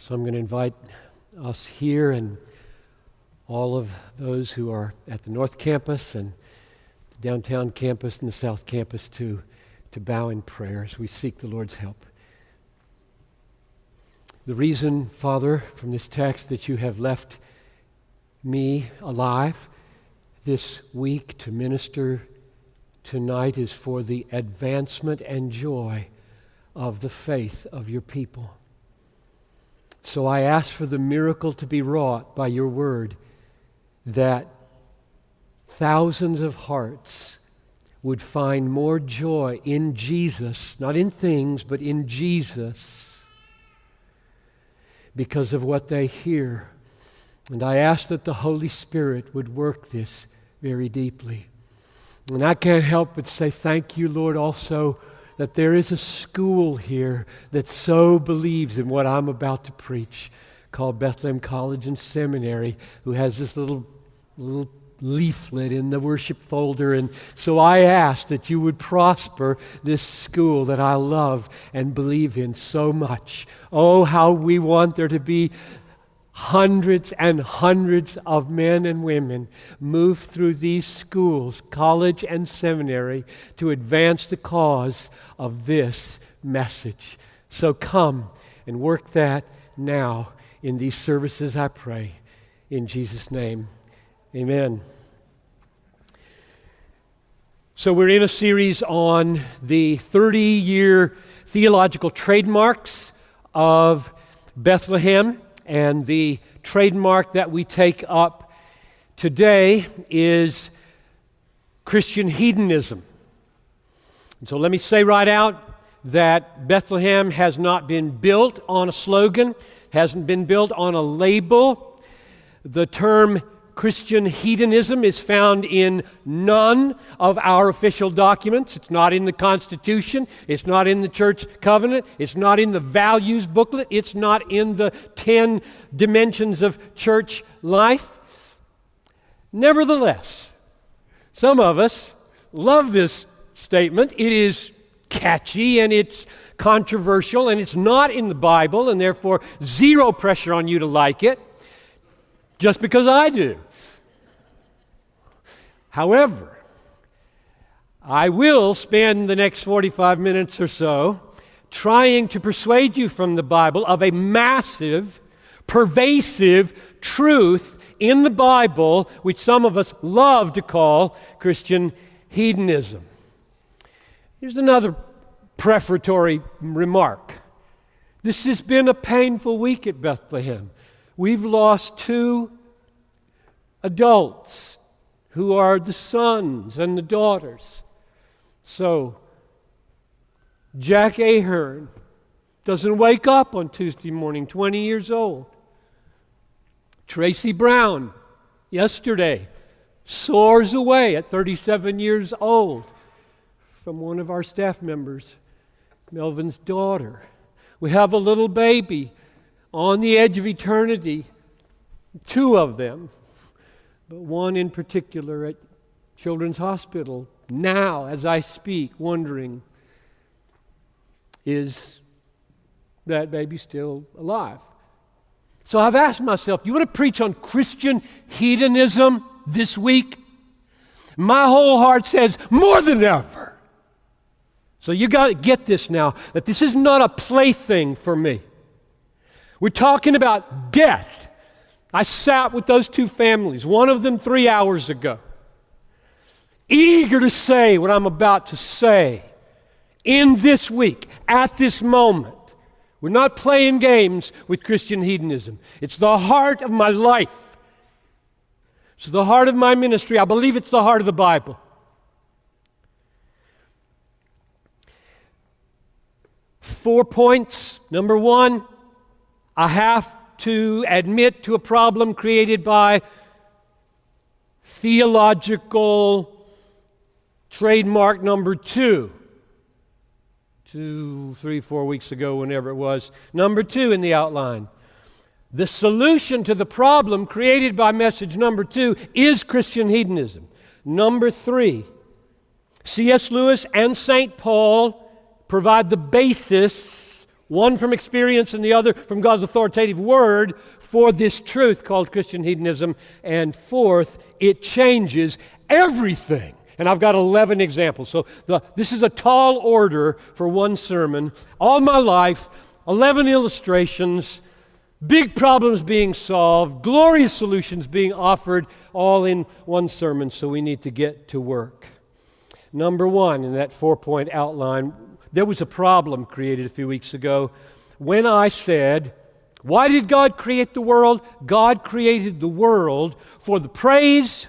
So I'm going to invite us here and all of those who are at the North Campus and the downtown campus and the South Campus to, to bow in prayer as we seek the Lord's help. The reason, Father, from this text that you have left me alive this week to minister tonight is for the advancement and joy of the faith of your people. So I ask for the miracle to be wrought by your word that thousands of hearts would find more joy in Jesus, not in things, but in Jesus, because of what they hear. And I ask that the Holy Spirit would work this very deeply. And I can't help but say thank you, Lord, also that there is a school here that so believes in what I'm about to preach called Bethlehem College and Seminary, who has this little, little leaflet in the worship folder. And so I ask that you would prosper this school that I love and believe in so much. Oh, how we want there to be hundreds and hundreds of men and women move through these schools, college and seminary, to advance the cause of this message. So come and work that now in these services, I pray. In Jesus' name, amen. So, we're in a series on the 30 year theological trademarks of Bethlehem. And the trademark that we take up today is Christian hedonism. And so let me say right out that Bethlehem has not been built on a slogan, hasn't been built on a label. The term Christian hedonism is found in none of our official documents. It's not in the Constitution. It's not in the church covenant. It's not in the values booklet. It's not in the 10 dimensions of church life. Nevertheless, some of us love this statement. It is catchy and it's controversial and it's not in the Bible, and therefore, zero pressure on you to like it just because I do. However, I will spend the next 45 minutes or so trying to persuade you from the Bible of a massive, pervasive truth in the Bible, which some of us love to call Christian hedonism. Here's another prefatory remark. This has been a painful week at Bethlehem. We've lost two adults who are the sons and the daughters. So, Jack Ahern doesn't wake up on Tuesday morning, 20 years old. Tracy Brown, yesterday, soars away at 37 years old from one of our staff members, Melvin's daughter. We have a little baby on the edge of eternity, two of them but one in particular at Children's Hospital now, as I speak, wondering is that baby still alive? So I've asked myself, do you want to preach on Christian hedonism this week? My whole heart says, more than ever. So you got to get this now that this is not a plaything for me. We're talking about death I sat with those two families, one of them three hours ago, eager to say what I'm about to say in this week, at this moment. We're not playing games with Christian hedonism. It's the heart of my life. It's the heart of my ministry. I believe it's the heart of the Bible. Four points. Number one, I have to admit to a problem created by theological trademark number two. Two, three, four weeks ago, whenever it was. Number two in the outline. The solution to the problem created by message number two is Christian hedonism. Number three, C.S. Lewis and St. Paul provide the basis one from experience and the other from God's authoritative word for this truth called Christian hedonism. And fourth, it changes everything. And I've got 11 examples. So the, this is a tall order for one sermon. All my life, 11 illustrations, big problems being solved, glorious solutions being offered, all in one sermon. So we need to get to work. Number one in that four point outline there was a problem created a few weeks ago when I said, Why did God create the world? God created the world for the praise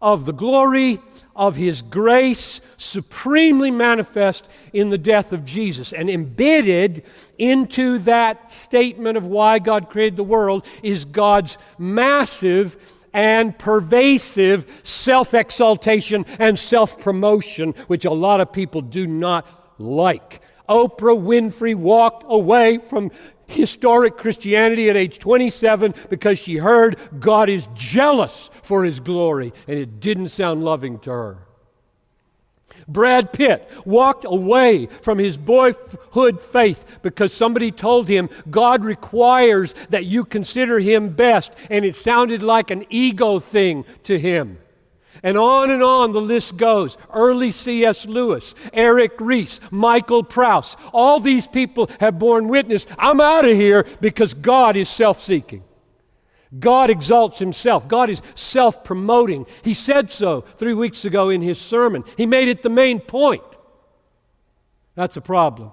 of the glory of His grace, supremely manifest in the death of Jesus. And embedded into that statement of why God created the world is God's massive and pervasive self exaltation and self promotion, which a lot of people do not like. Oprah Winfrey walked away from historic Christianity at age 27 because she heard God is jealous for his glory, and it didn't sound loving to her. Brad Pitt walked away from his boyhood faith because somebody told him God requires that you consider him best, and it sounded like an ego thing to him. And on and on the list goes. Early C.S. Lewis, Eric Ries, Michael Prowse. All these people have borne witness. I'm out of here because God is self seeking. God exalts himself. God is self promoting. He said so three weeks ago in his sermon. He made it the main point. That's a problem.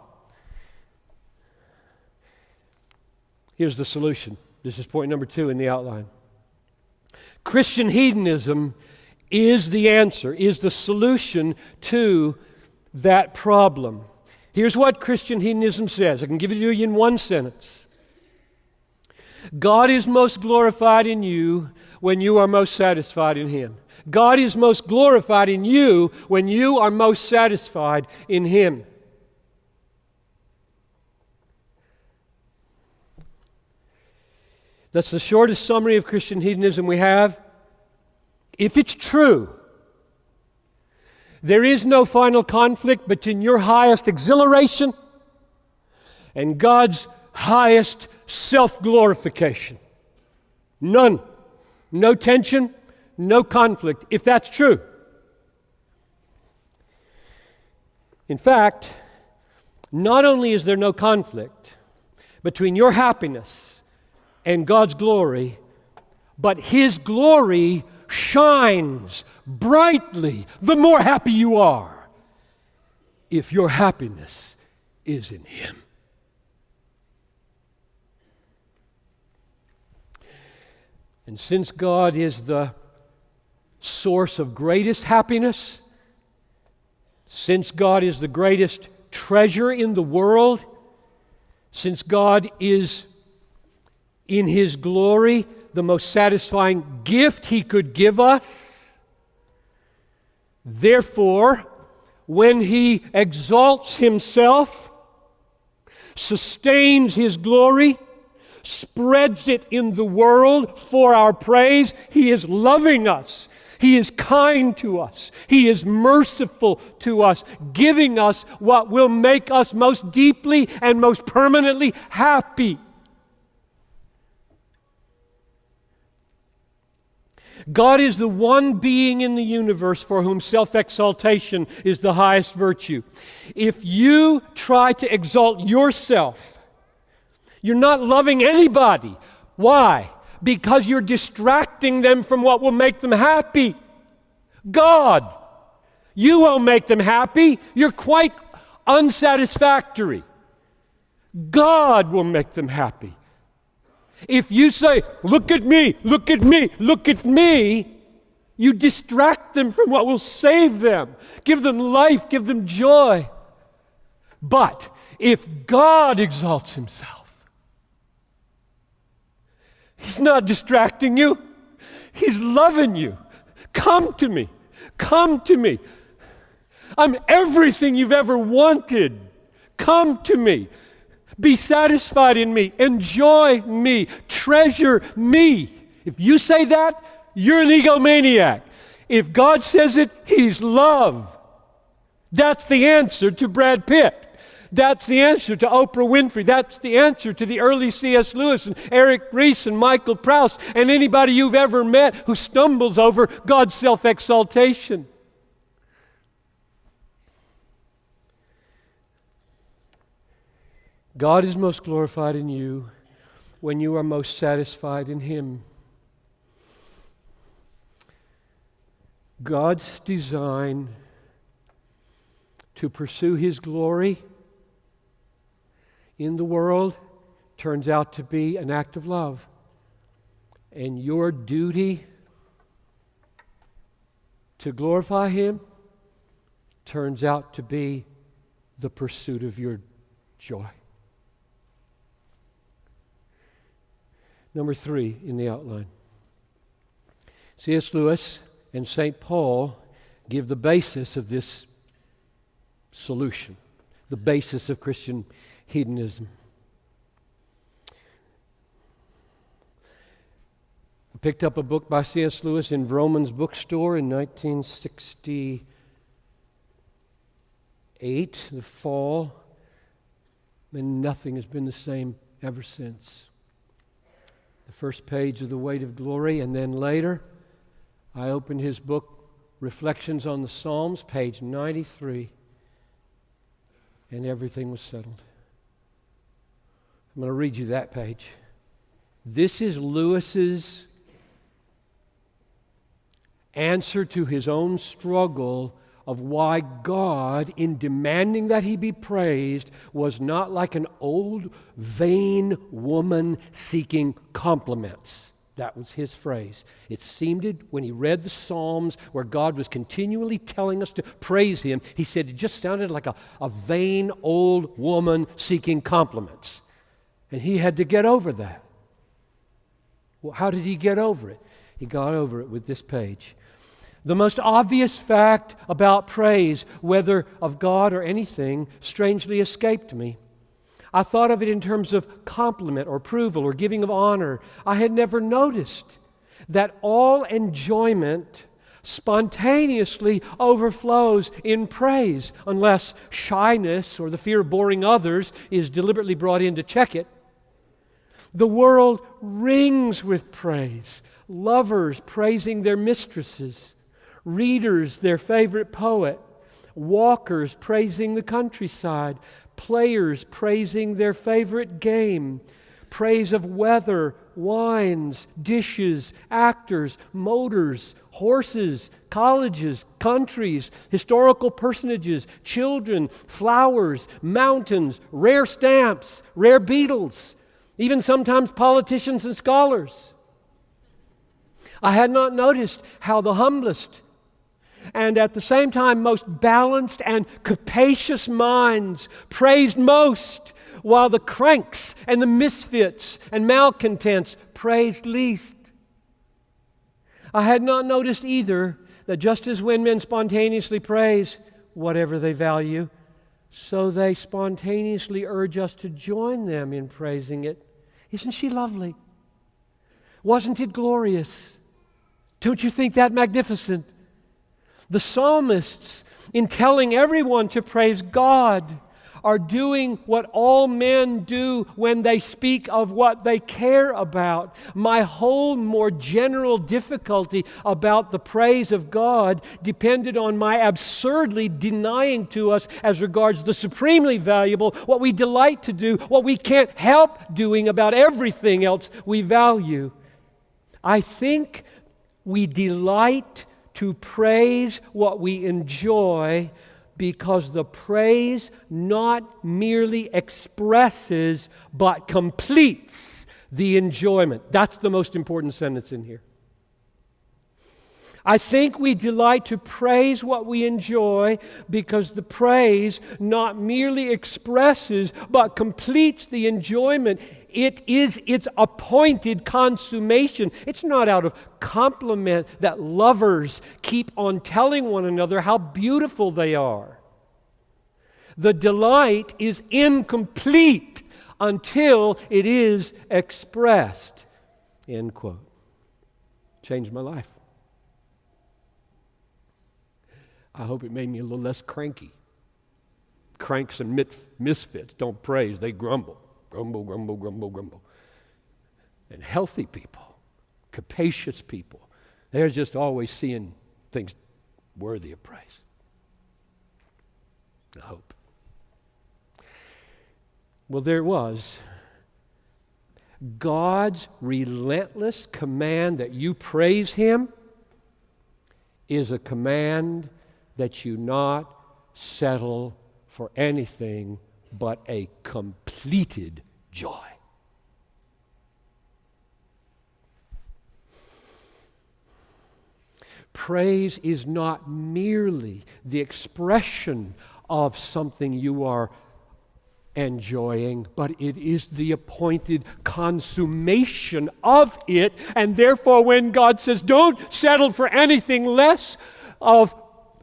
Here's the solution. This is point number two in the outline. Christian hedonism is the answer, is the solution to that problem. Here's what Christian hedonism says. I can give it to you in one sentence. God is most glorified in you when you are most satisfied in Him. God is most glorified in you when you are most satisfied in Him. That's the shortest summary of Christian hedonism we have if it's true, there is no final conflict between your highest exhilaration and God's highest self glorification. None. No tension, no conflict, if that's true. In fact, not only is there no conflict between your happiness and God's glory, but His glory shines brightly the more happy you are if your happiness is in Him. And since God is the source of greatest happiness, since God is the greatest treasure in the world, since God is in His glory the most satisfying gift he could give us. Therefore, when he exalts himself, sustains his glory, spreads it in the world for our praise, he is loving us. He is kind to us. He is merciful to us, giving us what will make us most deeply and most permanently happy. God is the one being in the universe for whom self exaltation is the highest virtue. If you try to exalt yourself, you're not loving anybody. Why? Because you're distracting them from what will make them happy. God. You won't make them happy. You're quite unsatisfactory. God will make them happy. If you say, Look at me, look at me, look at me, you distract them from what will save them, give them life, give them joy. But if God exalts himself, he's not distracting you, he's loving you. Come to me, come to me. I'm everything you've ever wanted. Come to me. Be satisfied in me. Enjoy me. Treasure me. If you say that, you're an egomaniac. If God says it, He's love. That's the answer to Brad Pitt. That's the answer to Oprah Winfrey. That's the answer to the early C.S. Lewis and Eric Ries and Michael Prowse and anybody you've ever met who stumbles over God's self exaltation. God is most glorified in you when you are most satisfied in Him. God's design to pursue His glory in the world turns out to be an act of love. And your duty to glorify Him turns out to be the pursuit of your joy. Number three in the outline. C.S. Lewis and St. Paul give the basis of this solution, the basis of Christian hedonism. I picked up a book by C.S. Lewis in Vroman's bookstore in 1968, the fall, and nothing has been the same ever since. The first page of The Weight of Glory, and then later, I opened his book, Reflections on the Psalms, page 93, and everything was settled. I'm going to read you that page. This is Lewis's answer to his own struggle of why God, in demanding that he be praised, was not like an old, vain woman seeking compliments. That was his phrase. It seemed when he read the Psalms where God was continually telling us to praise him, he said it just sounded like a, a vain old woman seeking compliments. And he had to get over that. Well, how did he get over it? He got over it with this page. The most obvious fact about praise, whether of God or anything, strangely escaped me. I thought of it in terms of compliment or approval or giving of honor. I had never noticed that all enjoyment spontaneously overflows in praise unless shyness or the fear of boring others is deliberately brought in to check it. The world rings with praise. Lovers praising their mistresses, readers their favorite poet, walkers praising the countryside, players praising their favorite game, praise of weather, wines, dishes, actors, motors, horses, colleges, countries, historical personages, children, flowers, mountains, rare stamps, rare beetles, even sometimes politicians and scholars. I had not noticed how the humblest and at the same time most balanced and capacious minds praised most, while the cranks and the misfits and malcontents praised least. I had not noticed either that just as when men spontaneously praise whatever they value, so they spontaneously urge us to join them in praising it. Isn't she lovely? Wasn't it glorious? Don't you think that magnificent? The psalmists, in telling everyone to praise God, are doing what all men do when they speak of what they care about. My whole more general difficulty about the praise of God depended on my absurdly denying to us, as regards the supremely valuable, what we delight to do, what we can't help doing about everything else we value. I think we delight to praise what we enjoy because the praise not merely expresses but completes the enjoyment. That's the most important sentence in here. I think we delight to praise what we enjoy because the praise not merely expresses but completes the enjoyment. It is its appointed consummation. It's not out of compliment that lovers keep on telling one another how beautiful they are. The delight is incomplete until it is expressed. End quote. Changed my life. I hope it made me a little less cranky. cranks and misfits don't praise, they grumble. Grumble, grumble, grumble, grumble. And healthy people, capacious people, they're just always seeing things worthy of praise. I hope. Well, there it was. God's relentless command that you praise Him is a command that you not settle for anything but a completed joy. Praise is not merely the expression of something you are enjoying, but it is the appointed consummation of it. And therefore, when God says, Don't settle for anything less of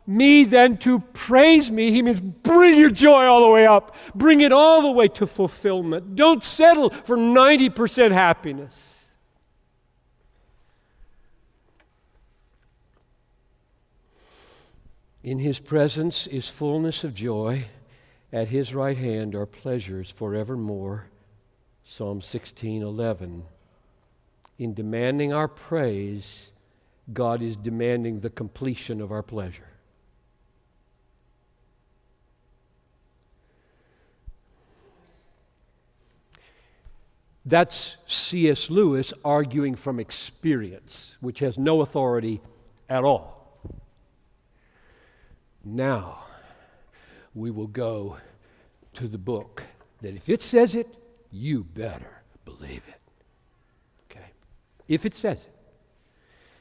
me then to praise me, he means bring your joy all the way up, bring it all the way to fulfillment. Don't settle for 90% happiness. In his presence is fullness of joy. At his right hand are pleasures forevermore. Psalm 16:11. In demanding our praise, God is demanding the completion of our pleasure. That's C.S. Lewis arguing from experience, which has no authority at all. Now, we will go to the book that if it says it, you better believe it. Okay? If it says it.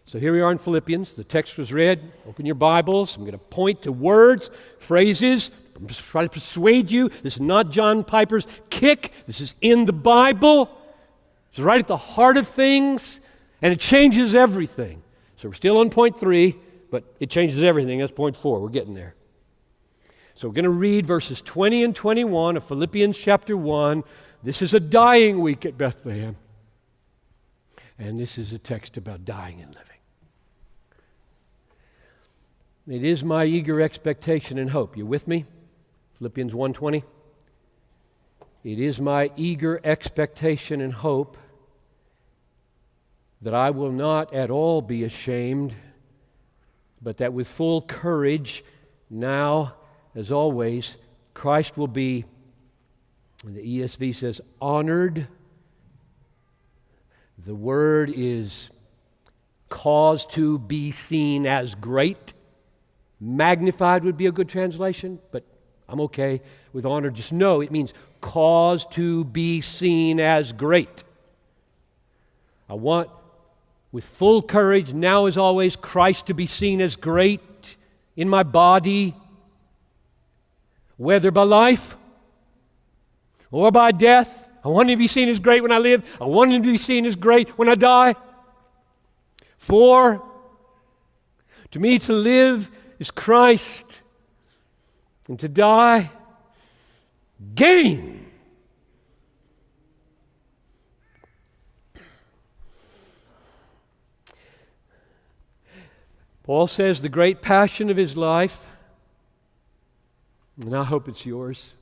So here we are in Philippians. The text was read. Open your Bibles. I'm going to point to words, phrases, I'm just trying to persuade you. This is not John Piper's kick. This is in the Bible. It's right at the heart of things, and it changes everything. So we're still on point three but it changes everything. That's point four. We're getting there. So we're going to read verses 20 and 21 of Philippians chapter 1. This is a dying week at Bethlehem. And this is a text about dying and living. It is my eager expectation and hope. You with me? Philippians 1:20. It is my eager expectation and hope that I will not at all be ashamed but that with full courage, now, as always, Christ will be, the ESV says, honored. The word is caused to be seen as great. Magnified would be a good translation, but I'm okay with honor. Just know it means cause to be seen as great. I want with full courage, now as always, Christ to be seen as great in my body, whether by life or by death. I want him to be seen as great when I live. I want him to be seen as great when I die. For to me to live is Christ, and to die, gain. Paul says the great passion of his life, and I hope it's yours.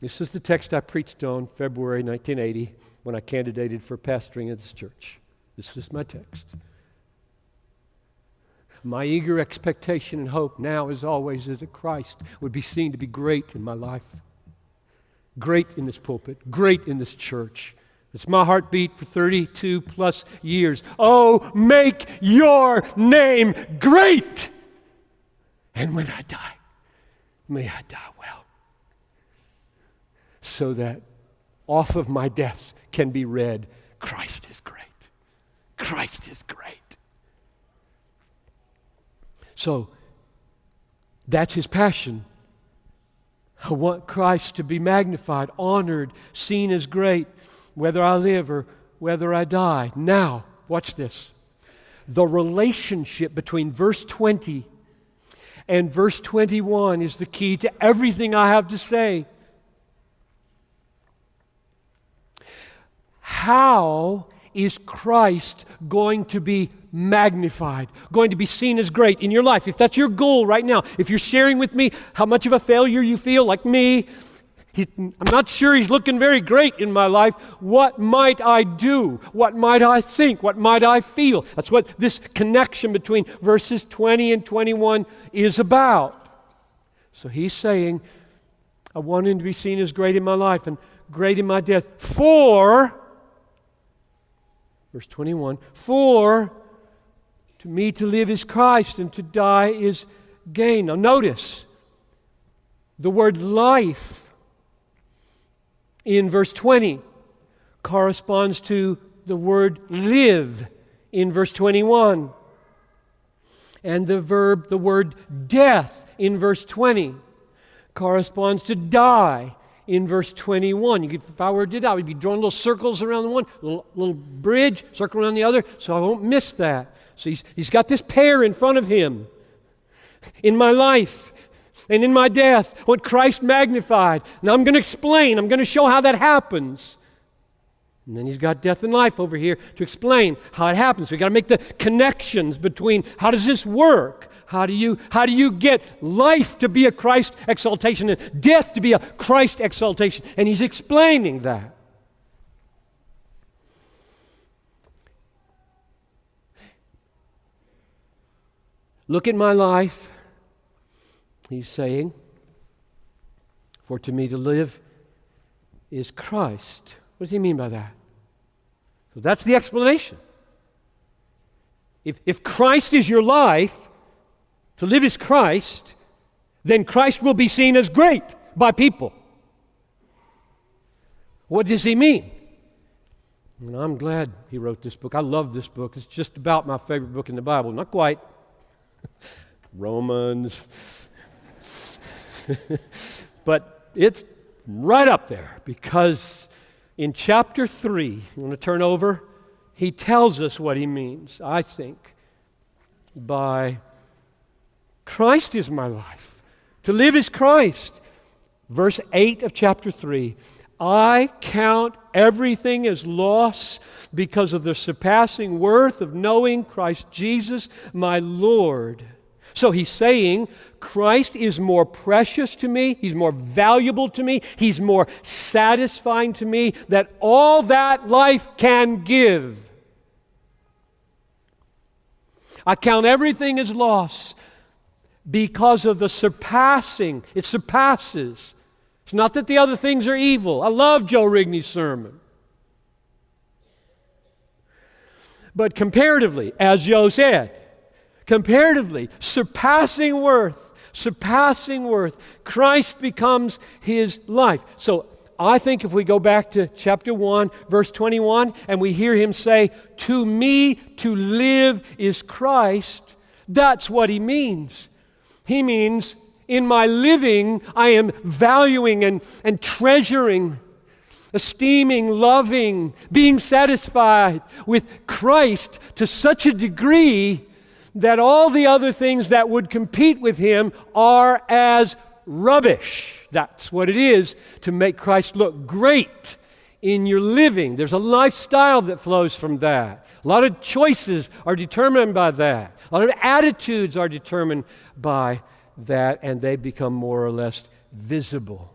This is the text I preached on February 1980 when I candidated for pastoring at this church. This is my text. My eager expectation and hope now, as always, is that Christ would be seen to be great in my life, great in this pulpit, great in this church, it's my heartbeat for 32 plus years. Oh, make your name great. And when I die, may I die well. So that off of my death can be read Christ is great. Christ is great. So that's his passion. I want Christ to be magnified, honored, seen as great whether I live or whether I die. Now, watch this. The relationship between verse 20 and verse 21 is the key to everything I have to say. How is Christ going to be magnified, going to be seen as great in your life? If that's your goal right now, if you're sharing with me how much of a failure you feel, like me, he, I'm not sure he's looking very great in my life. What might I do? What might I think? What might I feel? That's what this connection between verses 20 and 21 is about. So he's saying, I want him to be seen as great in my life and great in my death. For, verse 21, for to me to live is Christ and to die is gain. Now notice the word life in verse 20 corresponds to the word live in verse 21. And the verb, the word death in verse 20 corresponds to die in verse 21. You could, if I were to die, we'd be drawing little circles around the one, little, little bridge, circle around the other, so I won't miss that. So he's, he's got this pair in front of him. In my life, and in my death, what Christ magnified. Now I'm going to explain, I'm going to show how that happens. And then he's got death and life over here to explain how it happens. We've got to make the connections between how does this work? How do you how do you get life to be a Christ exaltation and death to be a Christ exaltation? And he's explaining that. Look at my life He's saying, For to me to live is Christ. What does he mean by that? So that's the explanation. If, if Christ is your life, to live is Christ, then Christ will be seen as great by people. What does he mean? And I'm glad he wrote this book. I love this book. It's just about my favorite book in the Bible. Not quite. Romans, but it's right up there because in chapter 3, you want to turn over? He tells us what he means, I think, by Christ is my life. To live is Christ. Verse 8 of chapter 3 I count everything as loss because of the surpassing worth of knowing Christ Jesus, my Lord so he's saying, Christ is more precious to me, he's more valuable to me, he's more satisfying to me that all that life can give. I count everything as loss because of the surpassing. It surpasses. It's not that the other things are evil. I love Joe Rigney's sermon. But comparatively, as Joe said, comparatively, surpassing worth, surpassing worth. Christ becomes his life. So I think if we go back to chapter 1, verse 21, and we hear him say, To me to live is Christ, that's what he means. He means, in my living, I am valuing and, and treasuring, esteeming, loving, being satisfied with Christ to such a degree that all the other things that would compete with him are as rubbish. That's what it is to make Christ look great in your living. There's a lifestyle that flows from that. A lot of choices are determined by that. A lot of attitudes are determined by that, and they become more or less visible.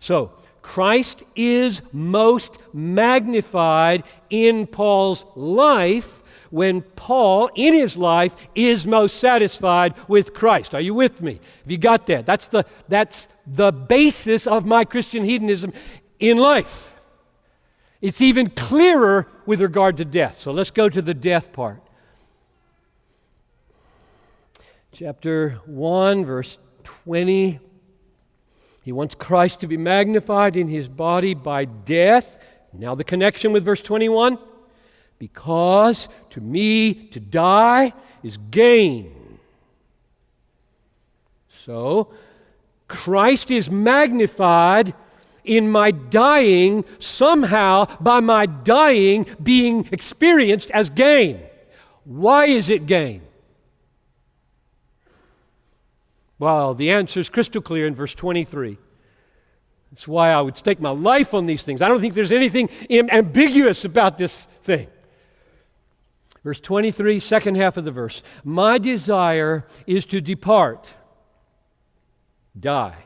So, Christ is most magnified in Paul's life when Paul, in his life, is most satisfied with Christ. Are you with me? Have you got that? That's the, that's the basis of my Christian hedonism in life. It's even clearer with regard to death. So let's go to the death part. Chapter 1, verse 20. He wants Christ to be magnified in his body by death. Now, the connection with verse 21 because to me to die is gain. So, Christ is magnified in my dying, somehow by my dying being experienced as gain. Why is it gain? Well, the answer is crystal clear in verse 23. That's why I would stake my life on these things. I don't think there's anything ambiguous about this thing. Verse 23, second half of the verse. My desire is to depart, die,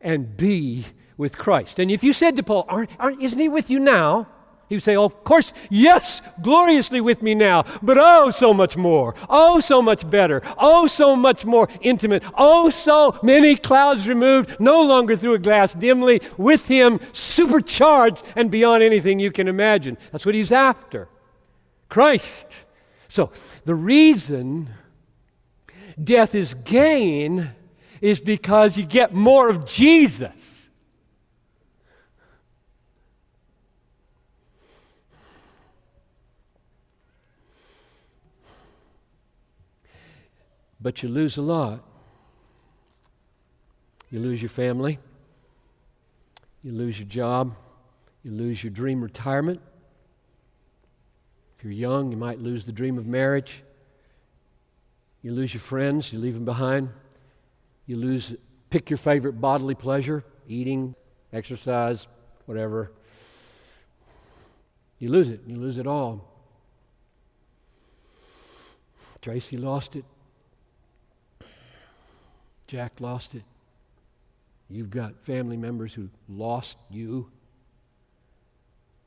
and be with Christ. And if you said to Paul, aren't, aren't, Isn't he with you now? He would say, oh, Of course, yes, gloriously with me now, but oh, so much more. Oh, so much better. Oh, so much more intimate. Oh, so many clouds removed, no longer through a glass dimly, with him supercharged and beyond anything you can imagine. That's what he's after Christ. So, the reason death is gain is because you get more of Jesus. But you lose a lot. You lose your family. You lose your job. You lose your dream retirement. If you're young, you might lose the dream of marriage. You lose your friends, you leave them behind. You lose, pick your favorite bodily pleasure eating, exercise, whatever. You lose it. You lose it all. Tracy lost it. Jack lost it. You've got family members who lost you.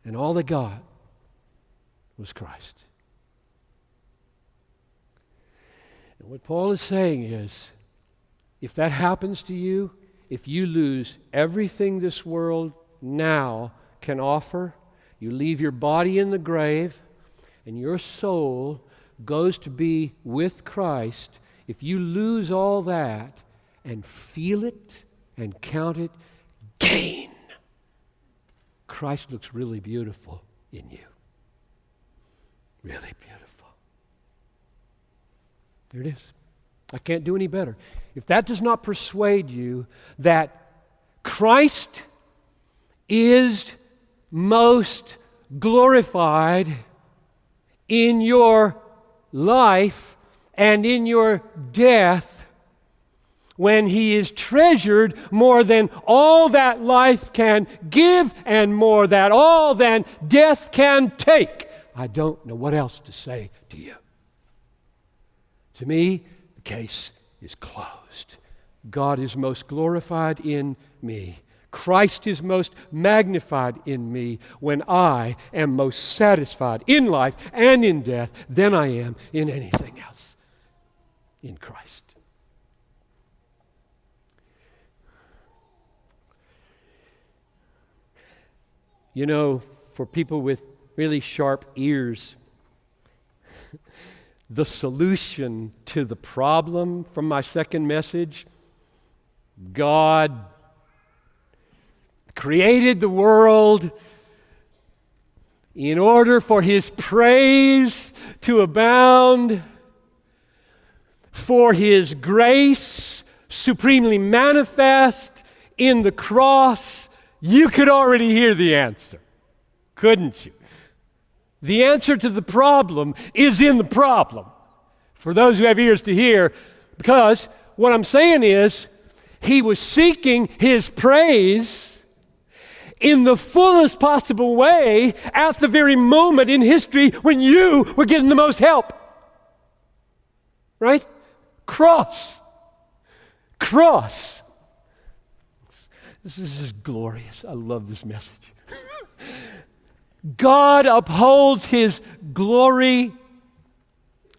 And all they got was Christ. And what Paul is saying is if that happens to you, if you lose everything this world now can offer, you leave your body in the grave, and your soul goes to be with Christ. If you lose all that, and feel it and count it gain. Christ looks really beautiful in you. Really beautiful. There it is. I can't do any better. If that does not persuade you that Christ is most glorified in your life and in your death, when he is treasured more than all that life can give and more than all than death can take. I don't know what else to say to you. To me, the case is closed. God is most glorified in me. Christ is most magnified in me when I am most satisfied in life and in death than I am in anything else in Christ. You know, for people with really sharp ears, the solution to the problem from my second message God created the world in order for his praise to abound, for his grace supremely manifest in the cross you could already hear the answer, couldn't you? The answer to the problem is in the problem. For those who have ears to hear, because what I'm saying is, he was seeking his praise in the fullest possible way at the very moment in history when you were getting the most help. Right? Cross. Cross. This is glorious. I love this message. God upholds his glory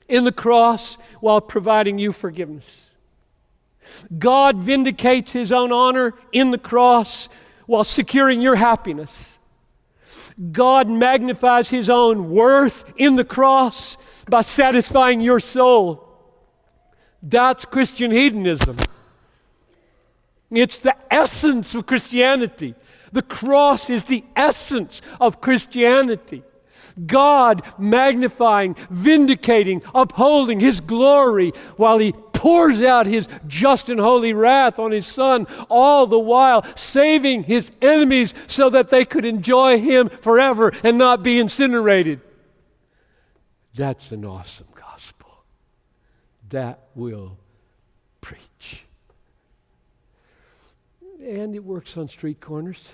in the cross while providing you forgiveness. God vindicates his own honor in the cross while securing your happiness. God magnifies his own worth in the cross by satisfying your soul. That's Christian hedonism. It's the essence of Christianity. The cross is the essence of Christianity. God magnifying, vindicating, upholding His glory while He pours out His just and holy wrath on His Son, all the while saving His enemies so that they could enjoy Him forever and not be incinerated. That's an awesome gospel. That will preach. And it works on street corners,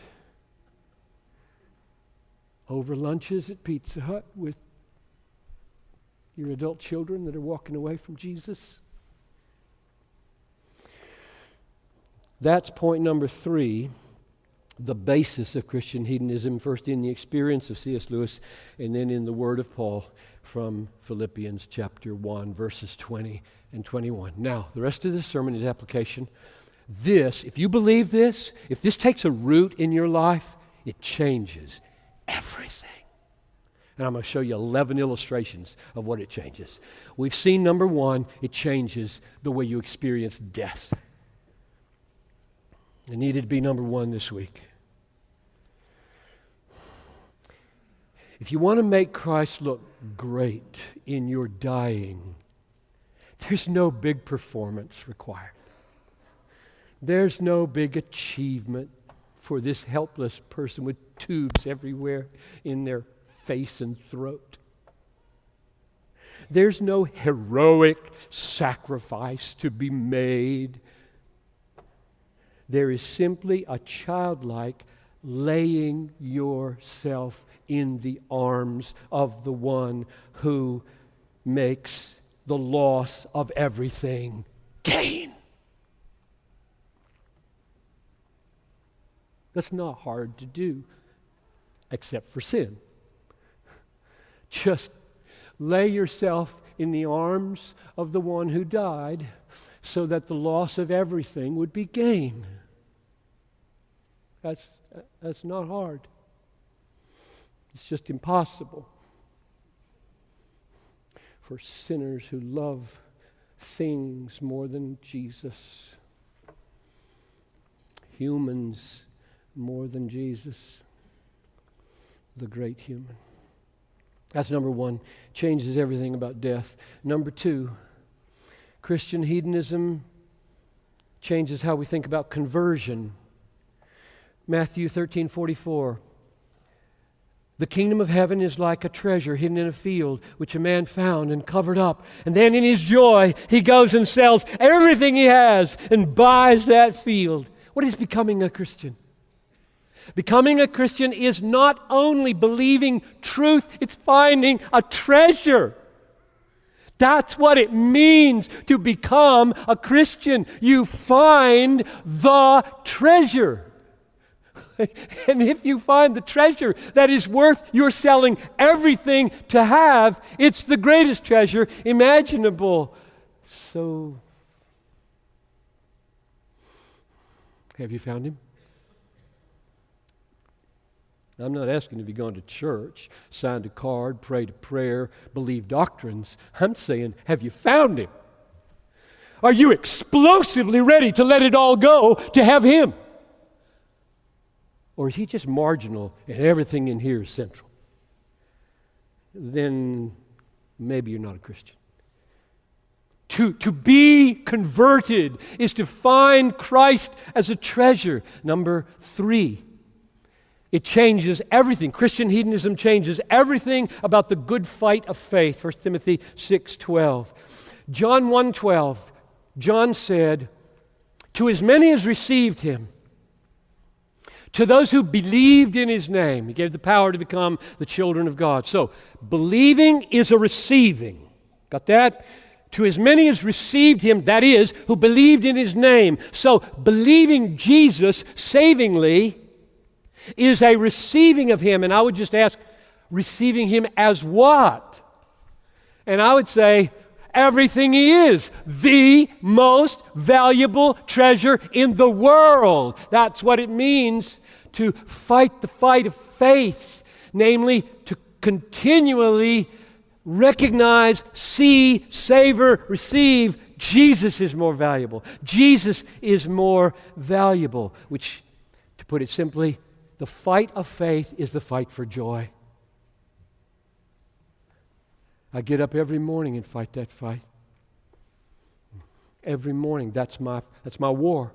over lunches at Pizza Hut with your adult children that are walking away from Jesus? That's point number three the basis of Christian hedonism, first in the experience of C.S. Lewis, and then in the word of Paul from Philippians chapter 1, verses 20 and 21. Now, the rest of this sermon is application. This, if you believe this, if this takes a root in your life, it changes everything. And I'm going to show you 11 illustrations of what it changes. We've seen number one, it changes the way you experience death. It needed to be number one this week. If you want to make Christ look great in your dying, there's no big performance required. There's no big achievement for this helpless person with tubes everywhere in their face and throat. There's no heroic sacrifice to be made. There is simply a childlike laying yourself in the arms of the one who makes the loss of everything gain. That's not hard to do, except for sin. Just lay yourself in the arms of the one who died so that the loss of everything would be gain. That's, that's not hard, it's just impossible for sinners who love things more than Jesus. Humans more than Jesus, the great human. That's number one. Changes everything about death. Number two, Christian hedonism changes how we think about conversion. Matthew 13 44. The kingdom of heaven is like a treasure hidden in a field, which a man found and covered up. And then in his joy, he goes and sells everything he has and buys that field. What is becoming a Christian? Becoming a Christian is not only believing truth, it's finding a treasure. That's what it means to become a Christian. You find the treasure. and if you find the treasure that is worth your selling everything to have, it's the greatest treasure imaginable. So, have you found him? I'm not asking if you've gone to church, signed a card, prayed a prayer, believed doctrines. I'm saying, have you found Him? Are you explosively ready to let it all go to have Him? Or is He just marginal and everything in here is central? Then maybe you're not a Christian. To, to be converted is to find Christ as a treasure. Number three, it changes everything. Christian hedonism changes everything about the good fight of faith. 1 Timothy 6:12. John 1:12. John said, "To as many as received him, to those who believed in his name, he gave the power to become the children of God." So, believing is a receiving. Got that? To as many as received him, that is, who believed in his name. So, believing Jesus savingly is a receiving of Him. And I would just ask, receiving Him as what? And I would say, everything He is, the most valuable treasure in the world. That's what it means to fight the fight of faith, namely, to continually recognize, see, savor, receive. Jesus is more valuable. Jesus is more valuable, which, to put it simply, the fight of faith is the fight for joy. I get up every morning and fight that fight. Every morning, that's my, that's my war.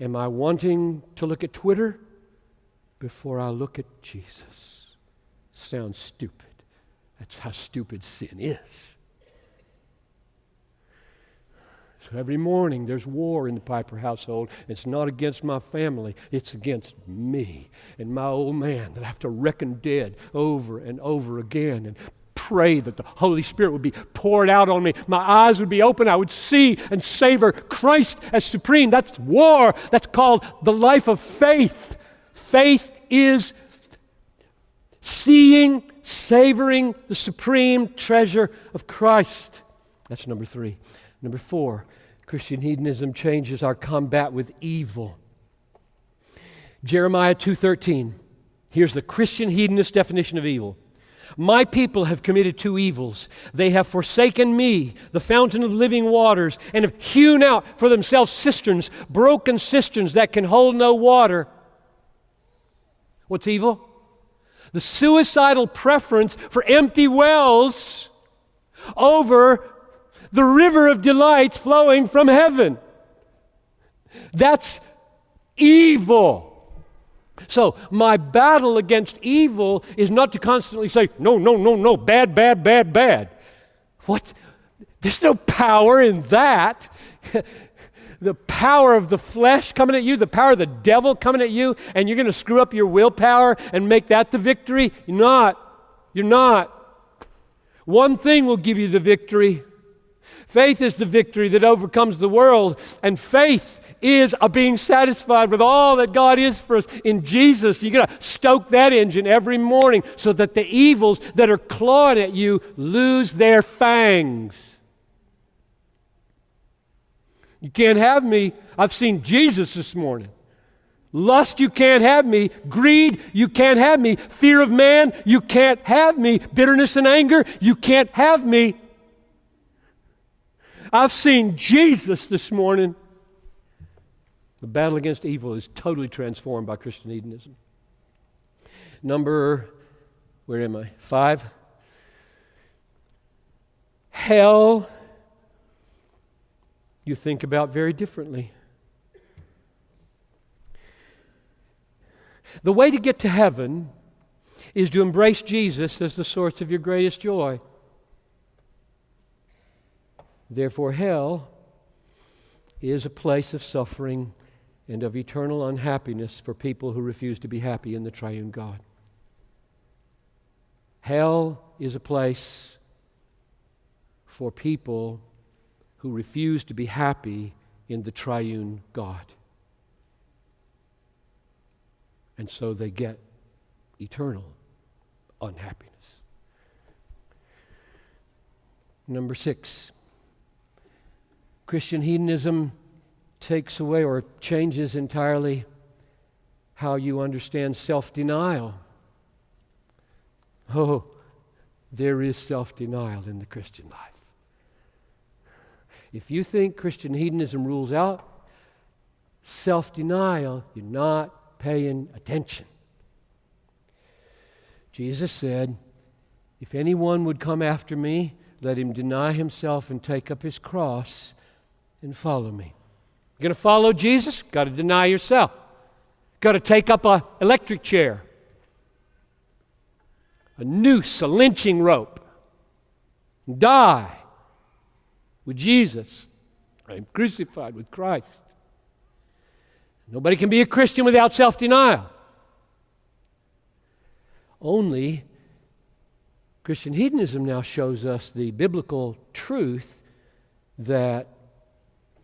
Am I wanting to look at Twitter before I look at Jesus? Sounds stupid. That's how stupid sin is. So every morning there's war in the Piper household. It's not against my family, it's against me and my old man that I have to reckon dead over and over again and pray that the Holy Spirit would be poured out on me. My eyes would be open. I would see and savor Christ as supreme. That's war. That's called the life of faith. Faith is seeing, savoring the supreme treasure of Christ. That's number three. Number four, Christian hedonism changes our combat with evil. Jeremiah 2:13. Here's the Christian hedonist definition of evil. My people have committed two evils. They have forsaken me, the fountain of living waters, and have hewn out for themselves cisterns, broken cisterns that can hold no water. What's evil? The suicidal preference for empty wells over the river of delights flowing from heaven. That's evil. So, my battle against evil is not to constantly say, no, no, no, no, bad, bad, bad, bad. What? There's no power in that. the power of the flesh coming at you, the power of the devil coming at you, and you're going to screw up your willpower and make that the victory? You're not. You're not. One thing will give you the victory Faith is the victory that overcomes the world, and faith is a being satisfied with all that God is for us in Jesus. You got to stoke that engine every morning so that the evils that are clawing at you lose their fangs. You can't have me. I've seen Jesus this morning. Lust, you can't have me. Greed, you can't have me. Fear of man, you can't have me. Bitterness and anger, you can't have me. I've seen Jesus this morning. The battle against evil is totally transformed by Christian hedonism. Number, where am I? Five. Hell, you think about very differently. The way to get to heaven is to embrace Jesus as the source of your greatest joy. Therefore, hell is a place of suffering and of eternal unhappiness for people who refuse to be happy in the triune God. Hell is a place for people who refuse to be happy in the triune God. And so they get eternal unhappiness. Number six. Christian hedonism takes away or changes entirely how you understand self denial. Oh, there is self denial in the Christian life. If you think Christian hedonism rules out self denial, you're not paying attention. Jesus said, If anyone would come after me, let him deny himself and take up his cross and follow me. You're going to follow Jesus? Got to deny yourself. Got to take up an electric chair, a noose, a lynching rope, and die with Jesus. I'm crucified with Christ. Nobody can be a Christian without self denial. Only Christian hedonism now shows us the biblical truth that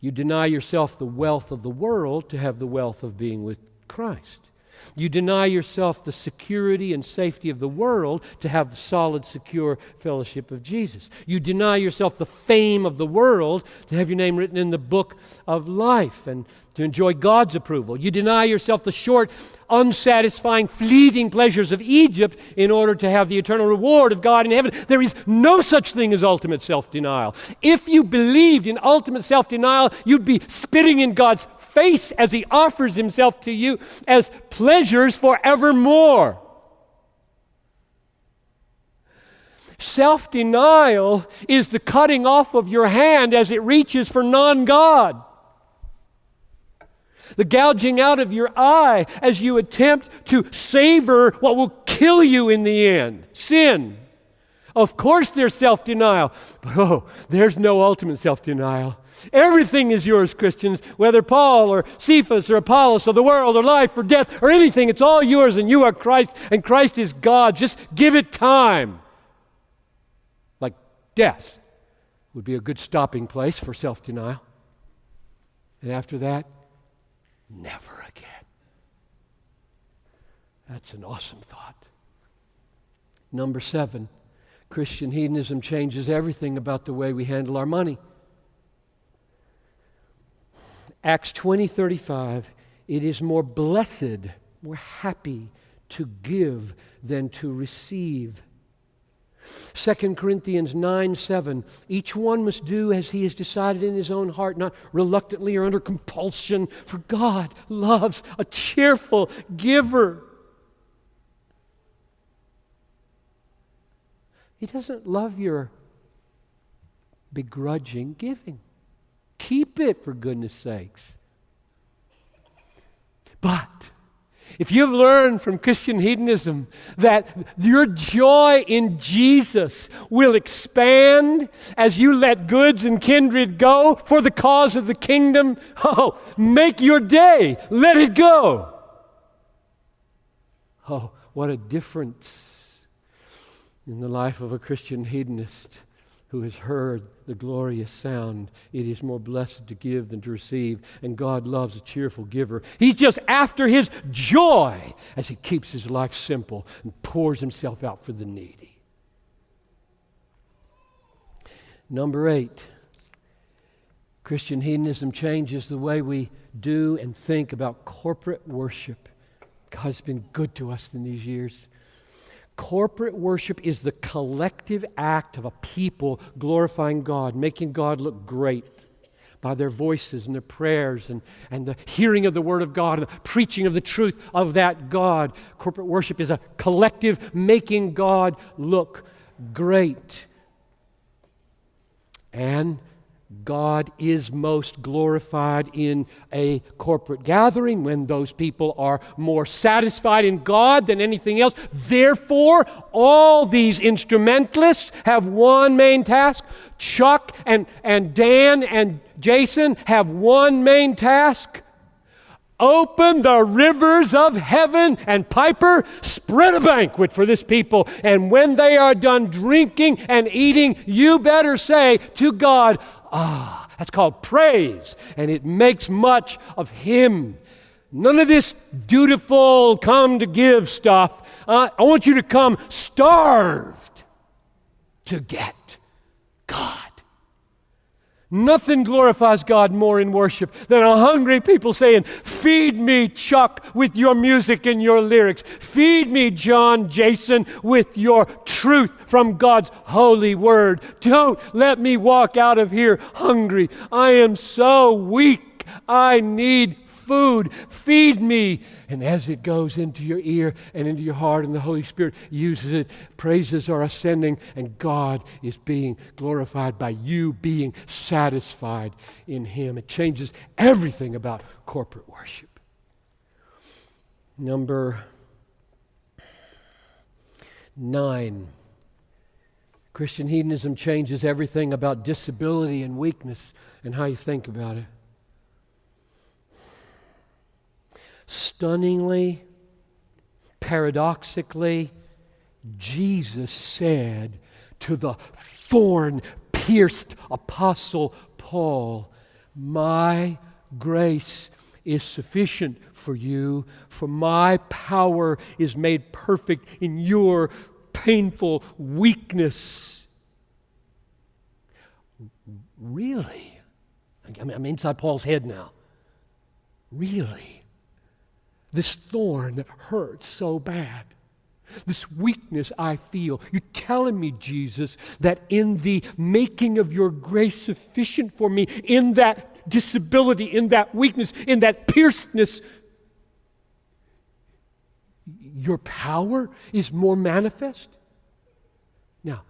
you deny yourself the wealth of the world to have the wealth of being with Christ. You deny yourself the security and safety of the world to have the solid, secure fellowship of Jesus. You deny yourself the fame of the world to have your name written in the book of life and to enjoy God's approval. You deny yourself the short, unsatisfying, fleeting pleasures of Egypt in order to have the eternal reward of God in heaven. There is no such thing as ultimate self denial. If you believed in ultimate self denial, you'd be spitting in God's face as He offers Himself to you as pleasures forevermore. Self denial is the cutting off of your hand as it reaches for non God the gouging out of your eye as you attempt to savor what will kill you in the end sin. Of course, there's self denial, but oh, there's no ultimate self denial. Everything is yours, Christians, whether Paul or Cephas or Apollos or the world or life or death or anything, it's all yours and you are Christ and Christ is God. Just give it time. Like death would be a good stopping place for self denial. And after that, never again. That's an awesome thought. Number seven, Christian hedonism changes everything about the way we handle our money. Acts 20 35, it is more blessed, more happy to give than to receive. 2 Corinthians 9 7, each one must do as he has decided in his own heart, not reluctantly or under compulsion, for God loves a cheerful giver. He doesn't love your begrudging giving. Keep it, for goodness sakes. But if you've learned from Christian hedonism that your joy in Jesus will expand as you let goods and kindred go for the cause of the kingdom, oh, make your day, let it go. Oh, what a difference in the life of a Christian hedonist who has heard the glorious sound. It is more blessed to give than to receive, and God loves a cheerful giver. He's just after his joy as he keeps his life simple and pours himself out for the needy. Number eight, Christian hedonism changes the way we do and think about corporate worship. God's been good to us in these years. Corporate worship is the collective act of a people glorifying God, making God look great by their voices and their prayers and, and the hearing of the Word of God and the preaching of the truth of that God. Corporate worship is a collective making God look great. And God is most glorified in a corporate gathering when those people are more satisfied in God than anything else. Therefore, all these instrumentalists have one main task. Chuck and, and Dan and Jason have one main task. Open the rivers of heaven and Piper, spread a banquet for this people. And when they are done drinking and eating, you better say to God, Ah, that's called praise, and it makes much of Him. None of this dutiful come to give stuff. Uh, I want you to come starved to get God. Nothing glorifies God more in worship than a hungry people saying, Feed me, Chuck, with your music and your lyrics. Feed me, John Jason, with your truth from God's holy word. Don't let me walk out of here hungry. I am so weak. I need food. Feed me. And as it goes into your ear and into your heart, and the Holy Spirit uses it, praises are ascending, and God is being glorified by you being satisfied in Him. It changes everything about corporate worship. Number nine. Christian hedonism changes everything about disability and weakness and how you think about it. Stunningly, paradoxically, Jesus said to the thorn pierced apostle Paul, My grace is sufficient for you, for my power is made perfect in your painful weakness. Really? I'm inside Paul's head now. Really? This thorn that hurts so bad. This weakness I feel. You're telling me, Jesus, that in the making of your grace sufficient for me, in that disability, in that weakness, in that piercedness, your power is more manifest? Now,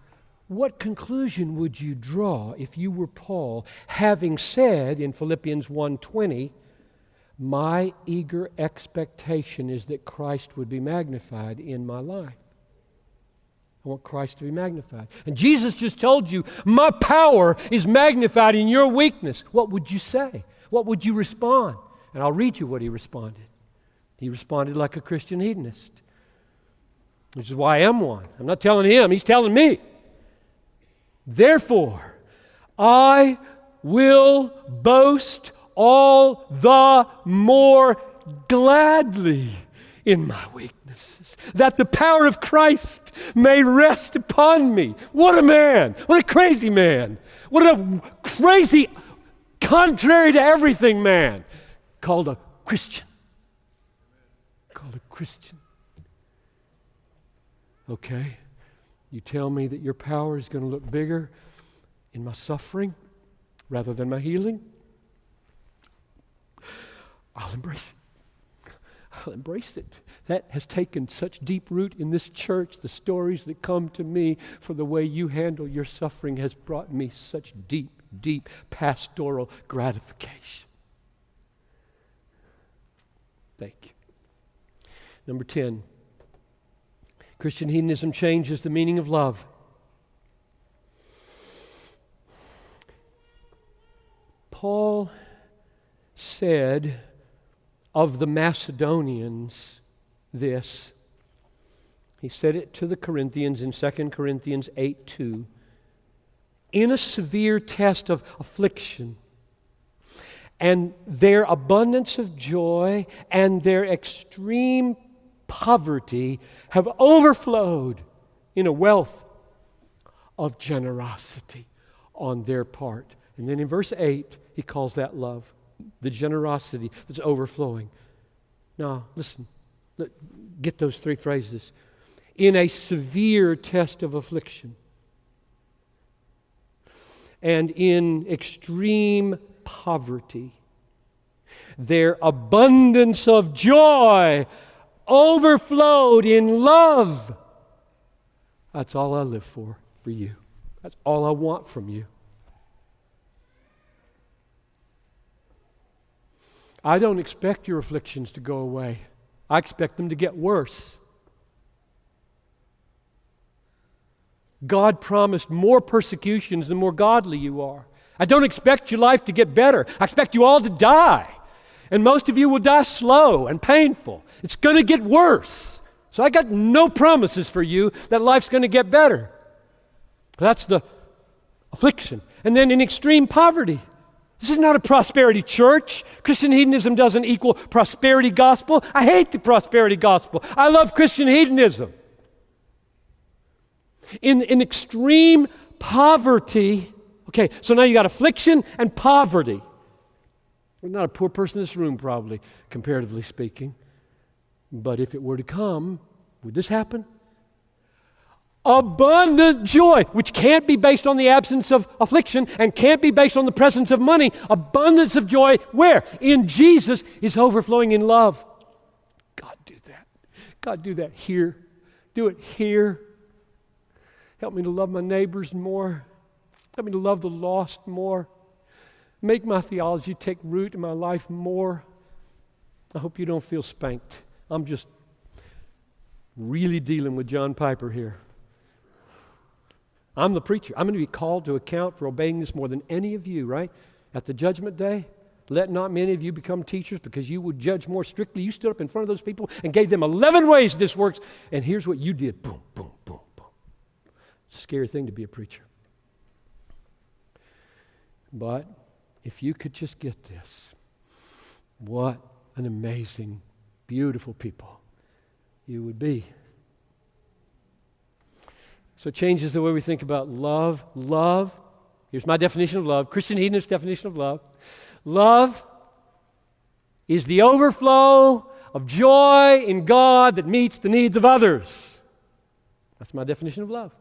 what conclusion would you draw if you were Paul, having said in Philippians 1:20, my eager expectation is that Christ would be magnified in my life. I want Christ to be magnified. And Jesus just told you, My power is magnified in your weakness. What would you say? What would you respond? And I'll read you what he responded. He responded like a Christian hedonist, which is why I am one. I'm not telling him, he's telling me. Therefore, I will boast all the more gladly in my weaknesses, that the power of Christ may rest upon me. What a man! What a crazy man! What a crazy, contrary to everything man called a Christian. Called a Christian. Okay, you tell me that your power is going to look bigger in my suffering rather than my healing? I'll embrace it. I'll embrace it. That has taken such deep root in this church. The stories that come to me for the way you handle your suffering has brought me such deep, deep pastoral gratification. Thank you. Number 10 Christian hedonism changes the meaning of love. Paul said of the Macedonians this. He said it to the Corinthians in 2 Corinthians 8 2. In a severe test of affliction, and their abundance of joy and their extreme poverty have overflowed in a wealth of generosity on their part. And then in verse 8, he calls that love, the generosity that's overflowing. Now, listen, get those three phrases. In a severe test of affliction, and in extreme poverty, their abundance of joy overflowed in love. That's all I live for, for you. That's all I want from you. I don't expect your afflictions to go away. I expect them to get worse. God promised more persecutions the more godly you are. I don't expect your life to get better. I expect you all to die. And most of you will die slow and painful. It's going to get worse. So I got no promises for you that life's going to get better. That's the affliction. And then in extreme poverty. This is not a prosperity church. Christian hedonism doesn't equal prosperity gospel. I hate the prosperity gospel. I love Christian hedonism. In, in extreme poverty, okay, so now you got affliction and poverty. We're not a poor person in this room, probably, comparatively speaking. But if it were to come, would this happen? Abundant joy, which can't be based on the absence of affliction and can't be based on the presence of money. Abundance of joy, where? In Jesus is overflowing in love. God, do that. God, do that here. Do it here. Help me to love my neighbors more. Help me to love the lost more. Make my theology take root in my life more. I hope you don't feel spanked. I'm just really dealing with John Piper here. I'm the preacher. I'm going to be called to account for obeying this more than any of you, right? At the judgment day, let not many of you become teachers because you would judge more strictly. You stood up in front of those people and gave them 11 ways this works, and here's what you did boom, boom, boom, boom. Scary thing to be a preacher. But if you could just get this, what an amazing, beautiful people you would be. So it changes the way we think about love. Love, here's my definition of love Christian hedonist definition of love. Love is the overflow of joy in God that meets the needs of others. That's my definition of love.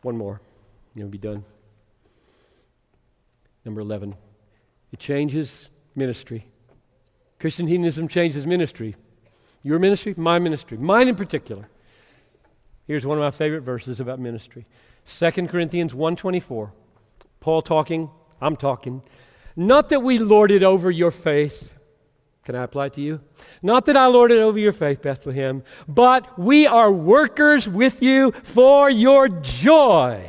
One more, and we'll be done. Number 11, it changes ministry. Christian hedonism changes ministry. Your ministry, my ministry, mine in particular. Here's one of my favorite verses about ministry. 2 Corinthians 1:24. Paul talking, I'm talking. Not that we lord it over your faith. Can I apply it to you? Not that I lord it over your faith, Bethlehem, but we are workers with you for your joy.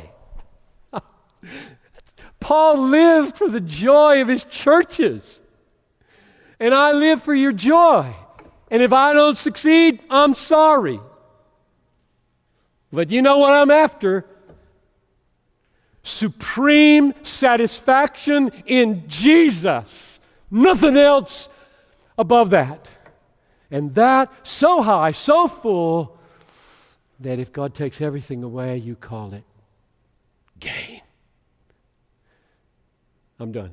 Paul lived for the joy of his churches. And I live for your joy. And if I don't succeed, I'm sorry. But you know what I'm after? Supreme satisfaction in Jesus. Nothing else above that. And that so high, so full, that if God takes everything away, you call it gain. I'm done.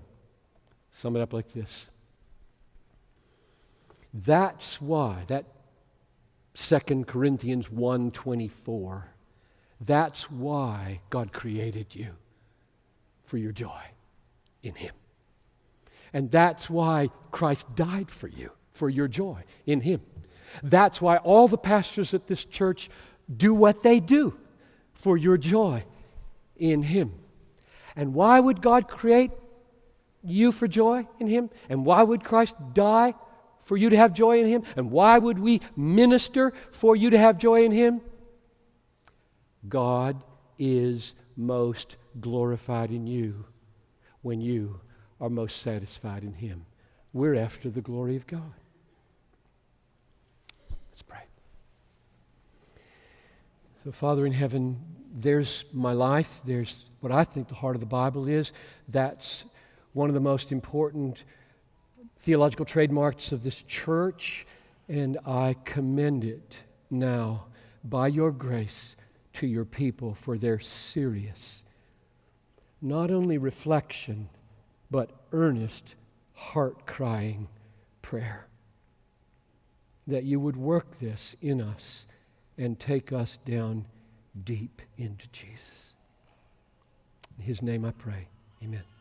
Sum it up like this. That's why that 2 Corinthians 1:24 that's why God created you for your joy in him. And that's why Christ died for you, for your joy in Him. That's why all the pastors at this church do what they do for your joy in Him. And why would God create you for joy in Him? And why would Christ die for you to have joy in Him? And why would we minister for you to have joy in Him? God is most glorified in you when you are most satisfied in Him. We're after the glory of God. Let's pray. So, Father in heaven, there's my life. There's what I think the heart of the Bible is. That's one of the most important theological trademarks of this church, and I commend it now by your grace to your people for their serious, not only reflection, but earnest, heart crying prayer. That you would work this in us and take us down deep into Jesus. In his name I pray. Amen.